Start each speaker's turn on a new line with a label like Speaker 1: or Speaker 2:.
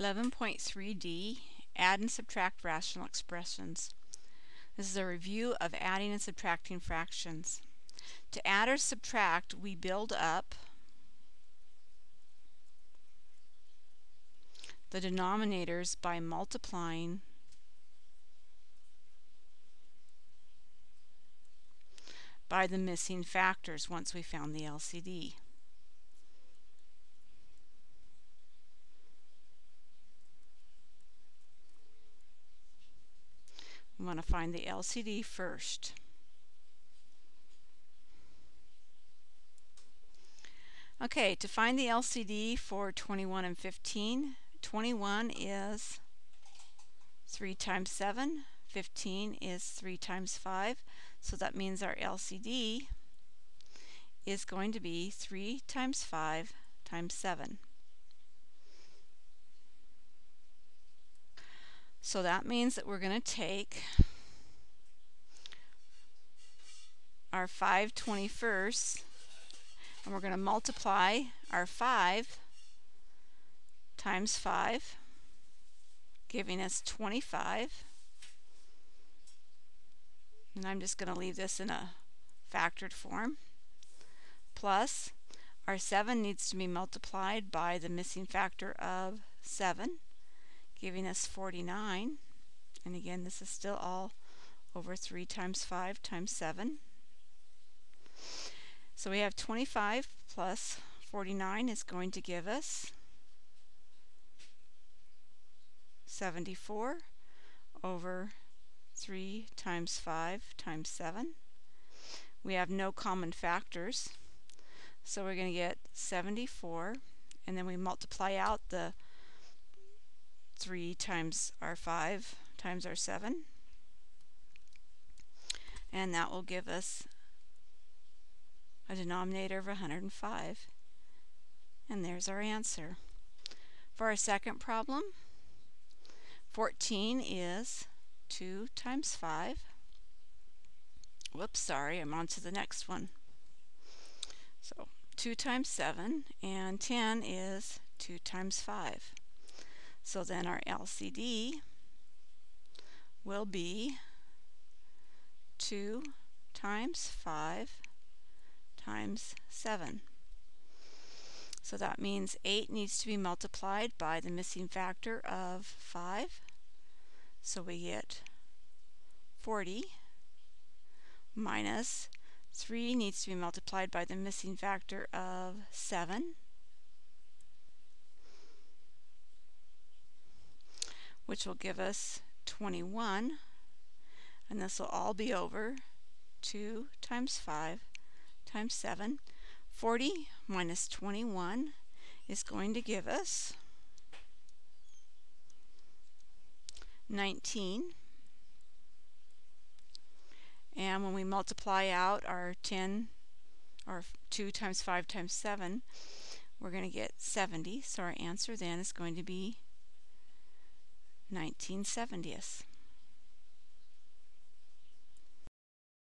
Speaker 1: 11.3d Add and subtract rational expressions. This is a review of adding and subtracting fractions. To add or subtract, we build up the denominators by multiplying by the missing factors once we found the LCD. We going to find the LCD first. Okay, to find the LCD for 21 and 15, 21 is 3 times 7, 15 is 3 times 5, so that means our LCD is going to be 3 times 5 times 7. So that means that we're going to take our 5 21st and we're going to multiply our 5 times 5 giving us 25 and I'm just going to leave this in a factored form. Plus our 7 needs to be multiplied by the missing factor of 7 giving us 49. And again, this is still all over 3 times 5 times 7. So we have 25 plus 49 is going to give us 74 over 3 times 5 times 7. We have no common factors, so we're going to get 74, and then we multiply out the 3 times our 5 times our 7. And that will give us a denominator of 105. And there's our answer. For our second problem, 14 is 2 times 5. Whoops, sorry, I'm on to the next one. So 2 times 7, and 10 is 2 times 5. So then our LCD will be 2 times 5 times 7. So that means 8 needs to be multiplied by the missing factor of 5. So we get 40 minus 3 needs to be multiplied by the missing factor of 7. Which will give us 21. And this will all be over 2 times 5 times 7. 40 minus 21 is going to give us 19. And when we multiply out our 10, or 2 times 5 times 7, we're going to get 70. So our answer then is going to be 1970th.